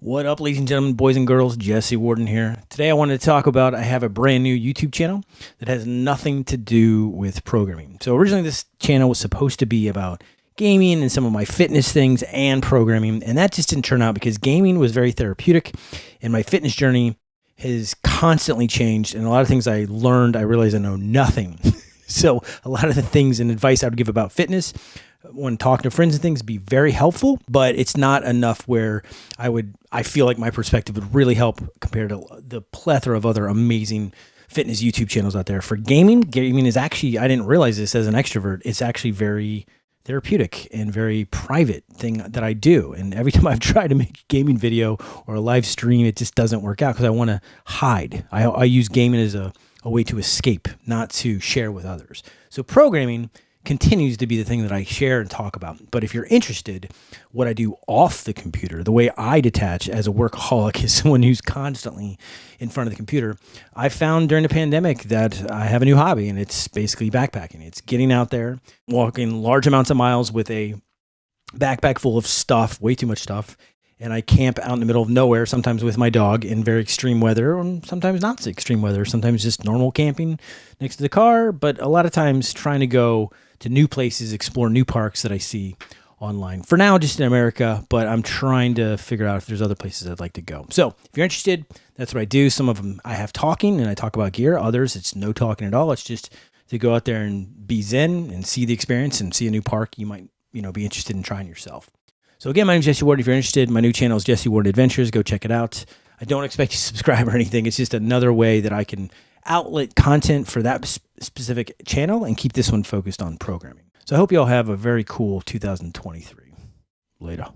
What up, ladies and gentlemen, boys and girls? Jesse Warden here. Today I wanted to talk about I have a brand new YouTube channel that has nothing to do with programming. So originally this channel was supposed to be about gaming and some of my fitness things and programming, and that just didn't turn out because gaming was very therapeutic and my fitness journey has constantly changed and a lot of things I learned, I realized I know nothing. so a lot of the things and advice I would give about fitness when talking to friends and things be very helpful, but it's not enough where I would I feel like my perspective would really help compared to the plethora of other amazing fitness YouTube channels out there. For gaming, gaming is actually I didn't realize this as an extrovert. It's actually very therapeutic and very private thing that I do. And every time I've tried to make a gaming video or a live stream, it just doesn't work out because I want to hide. I, I use gaming as a, a way to escape, not to share with others. So programming continues to be the thing that I share and talk about. But if you're interested, what I do off the computer, the way I detach as a workaholic is someone who's constantly in front of the computer. I found during the pandemic that I have a new hobby and it's basically backpacking. It's getting out there, walking large amounts of miles with a backpack full of stuff, way too much stuff. And I camp out in the middle of nowhere, sometimes with my dog in very extreme weather, and sometimes not extreme weather, sometimes just normal camping next to the car, but a lot of times trying to go to new places, explore new parks that I see online. For now, just in America, but I'm trying to figure out if there's other places I'd like to go. So if you're interested, that's what I do. Some of them I have talking and I talk about gear. Others, it's no talking at all. It's just to go out there and be zen and see the experience and see a new park you might, you know, be interested in trying yourself. So again, my name is Jesse Warden. If you're interested, my new channel is Jesse Warden Adventures. Go check it out. I don't expect you to subscribe or anything. It's just another way that I can outlet content for that specific channel and keep this one focused on programming. So I hope you all have a very cool 2023. Later.